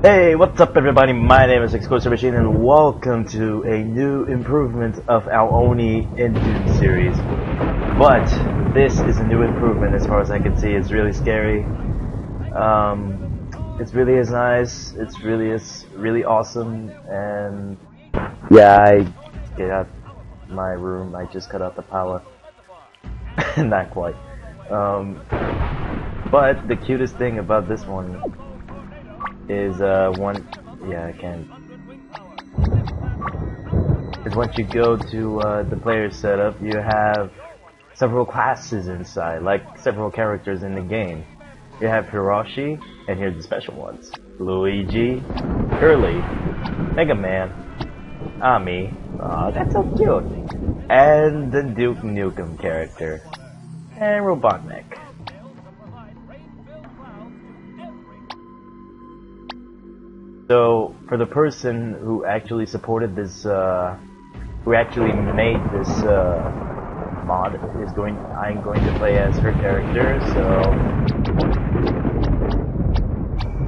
Hey, what's up everybody? My name is Explosive Machine and welcome to a new improvement of Ao Oni engine series. But this is a new improvement as far as I can see. It's really scary. Um, it's really is nice. It's really is really awesome. And yeah, I get out my room. I just cut out the power. Not quite. Um, but the cutest thing about this one is uh one yeah I can is once you go to uh, the player setup you have several classes inside like several characters in the game. You have Hiroshi and here's the special ones. Luigi Curly Mega Man Ami oh that's so cute. And the Duke Nukem character. And Robotnik So for the person who actually supported this, uh, who actually made this uh, mod, is going. I'm going to play as her character. So,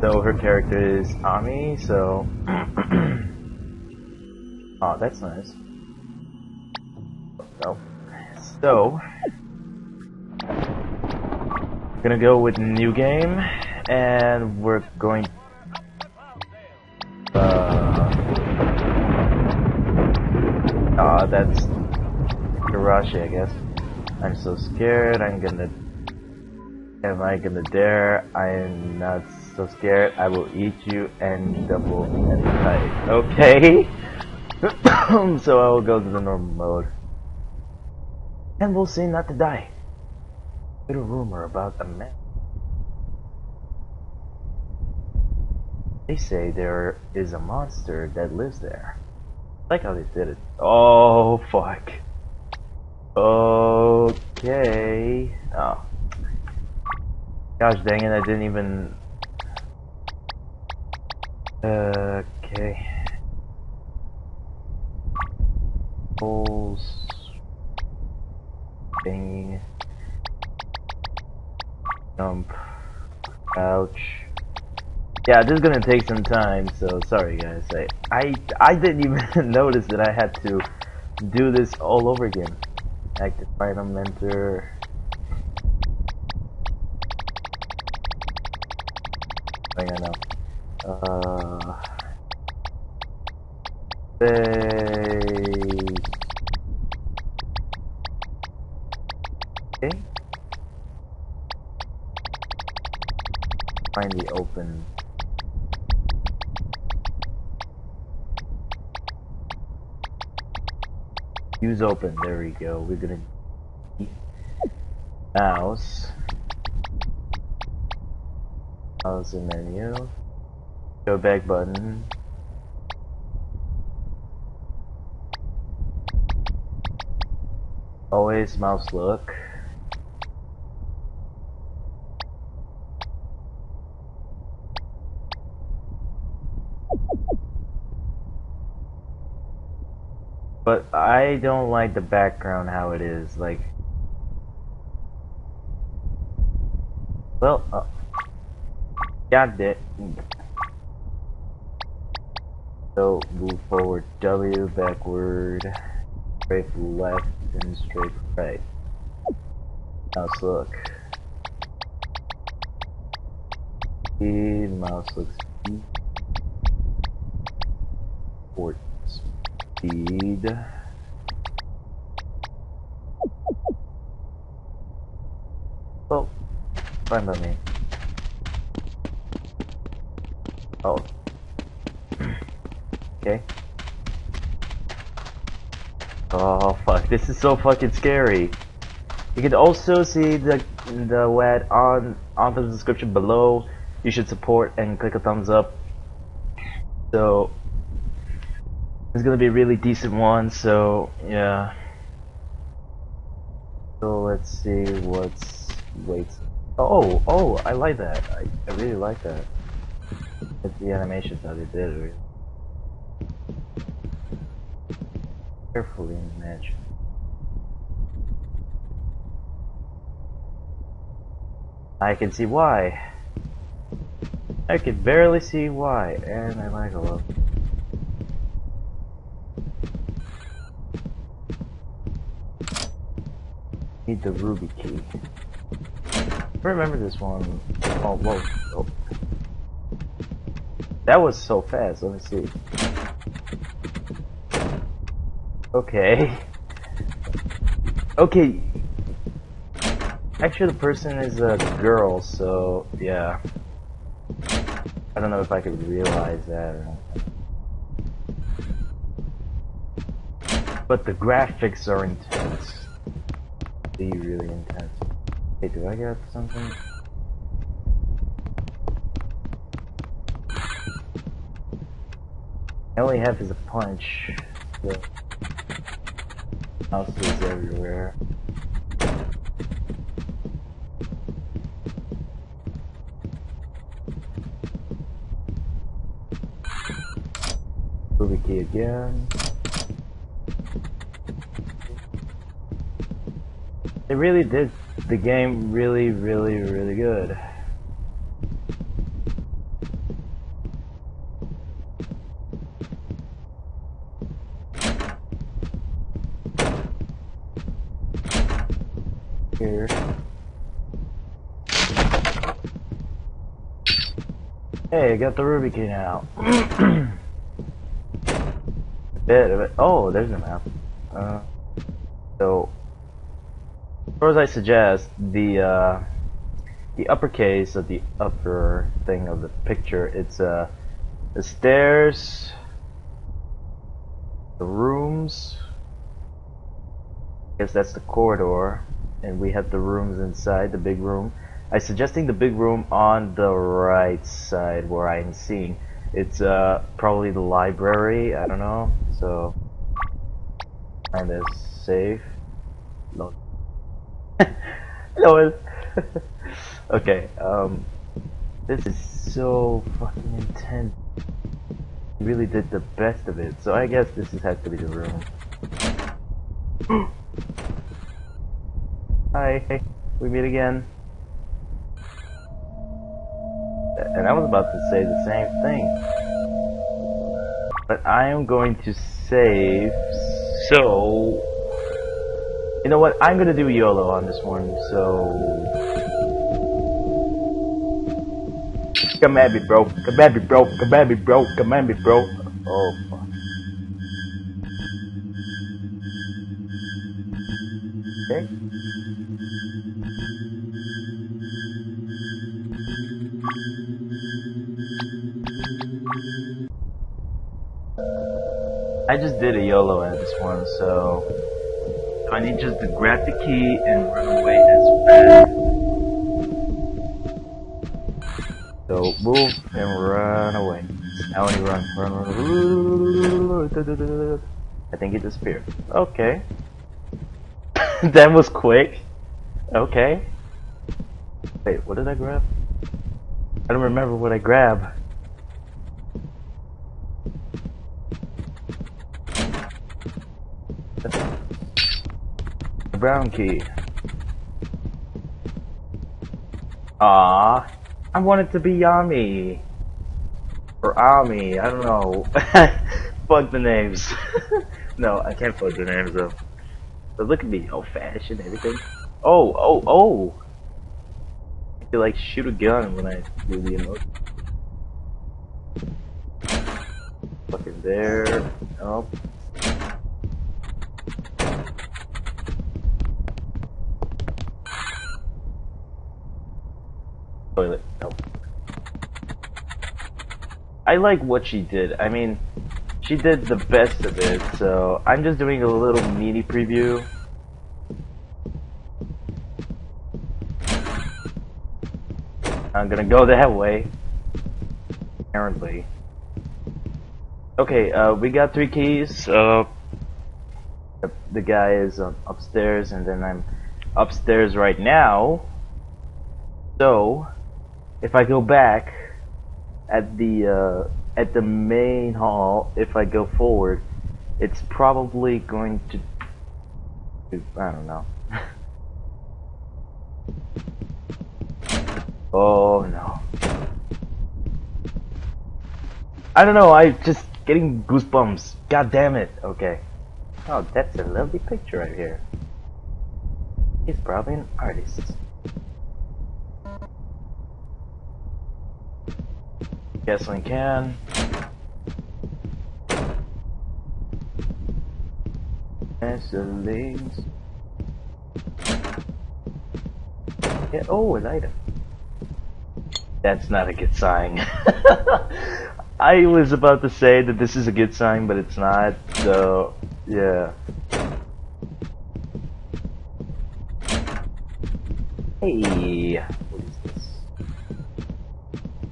so her character is Ami. So, oh, that's nice. Oh, so gonna go with new game, and we're going that's Hiroshi, I guess. I'm so scared, I'm gonna... Am I gonna dare? I am not so scared, I will eat you and double and tight. Okay? so I will go to the normal mode. And we'll see not to die. Of rumor about a man. They say there is a monster that lives there. Like how they did it. Oh, fuck. Okay. Oh. Gosh dang it, I didn't even... Yeah, this is gonna take some time, so sorry guys. I I, I didn't even notice that I had to do this all over again. Active item mentor. Hang on now. Uh. Okay. The open Use open. There we go. We're gonna mouse. Mouse menu. Go back button. Always mouse look. But I don't like the background how it is, like... Well, uh... Got it. So, move forward, W, backward, strafe left, and strafe right. Mouse look. E. mouse looks 14 speed. Oh, fine by me. Oh. okay. Oh fuck, this is so fucking scary. You can also see the the WAD on on the description below. You should support and click a thumbs up. So it's gonna be a really decent one, so yeah. So let's see what's wait. Oh, oh, I like that. I, I really like that. It's the animations how they did. Really. Carefully imagine. I can see why. I can barely see why, and I like a lot. Need the ruby key. I remember this one. Oh, whoa. Oh. That was so fast. Let me see. Okay. Okay. Actually, the person is a girl, so yeah. I don't know if I could realize that or not. But the graphics are intense. Be really intense. Hey, do I get something? I only have is a punch. So mouse is everywhere. Ruby key again. They really did the game really, really, really good. Here. Hey, I got the Ruby key now. bit of it. Oh, there's a map. Uh, as as I suggest, the uh, the uppercase of the upper thing of the picture, it's uh, the stairs, the rooms. I guess that's the corridor, and we have the rooms inside the big room. I'm suggesting the big room on the right side where I'm seeing. It's uh, probably the library. I don't know. So, find this safe. No. No. okay. Um, this is so fucking intense. Really did the best of it. So I guess this has to be the room. Hi. We meet again. And I was about to say the same thing. But I am going to save, so... You know what, I'm gonna do YOLO on this one, so... Come at me, bro. Come at me, bro. Come at me, bro. Come at me, bro. Oh, fuck. Okay. I just did a YOLO at this one, so I need just to grab the key and run away as fast. So move and run away. Now you run, run, run. I think it disappeared. Okay. that was quick. Okay. Wait, what did I grab? I don't remember what I grabbed. The brown key. Ah, I want it to be Yami. Or Ami, I don't know. fuck the names. no, I can't fuck the names though. But look at me, old fashioned everything. Oh, oh, oh! I feel like shoot a gun when I do the emotion. Fucking there. Nope. Toilet. Nope. I like what she did. I mean, she did the best of it, so I'm just doing a little mini preview. I'm gonna go that way. Apparently. Okay, uh, we got three keys. Uh, the, the guy is um, upstairs, and then I'm upstairs right now. So, if I go back at the uh, at the main hall, if I go forward, it's probably going to. I don't know. oh no. I don't know, I just getting goosebumps. God damn it. Okay. Oh, that's a lovely picture right here. He's probably an artist. We can. Gasolines. Yeah, oh, an item. That's not a good sign. I was about to say that this is a good sign, but it's not, so, yeah. Hey?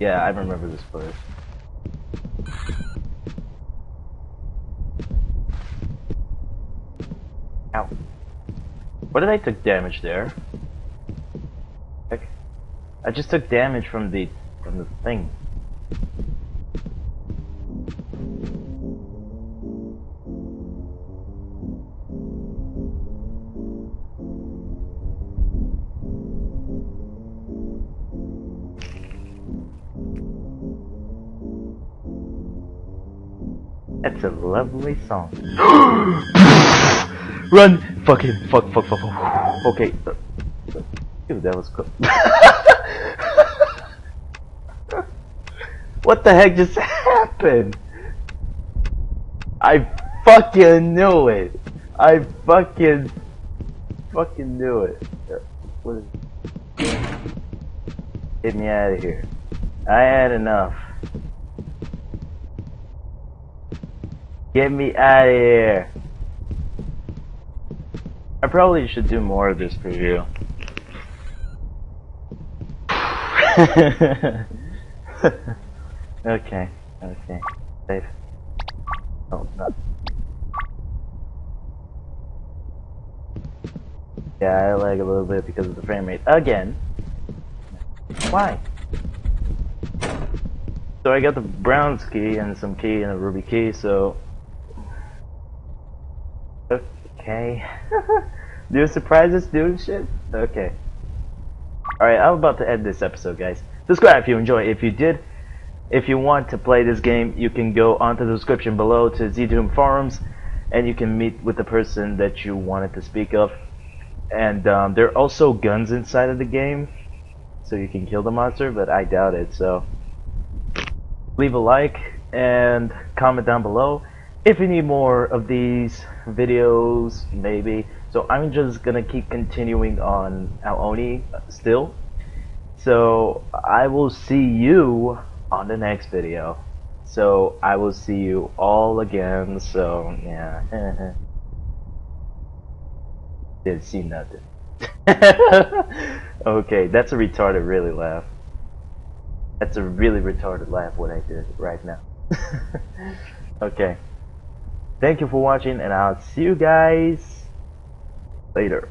Yeah, I remember this place. Ow. What did I took damage there? Heck. I just took damage from the from the thing. That's a lovely song. Run! Fucking fuck, fuck, fuck, fuck. Okay. Uh, Dude, that was cool. what the heck just happened? I fucking knew it. I fucking fucking knew it. What is Get me out of here. I had enough. Get me out of here. I probably should do more of this preview. okay, okay. Safe. Oh, not. Yeah, I lag a little bit because of the frame rate. Again. Why? So I got the brown key and some key and a ruby key, so Okay. Do surprises doing shit? Okay. Alright, I'm about to end this episode, guys. Subscribe if you enjoy. If you did, if you want to play this game, you can go onto the description below to ZDoom forums, and you can meet with the person that you wanted to speak of. And um, there are also guns inside of the game, so you can kill the monster, but I doubt it, so... Leave a like, and comment down below if you need more of these videos, maybe. So I'm just gonna keep continuing on Ao still. So I will see you on the next video. So I will see you all again. So yeah. Didn't see nothing. okay, that's a retarded really laugh. That's a really retarded laugh what I did right now. okay. Thank you for watching and I'll see you guys later.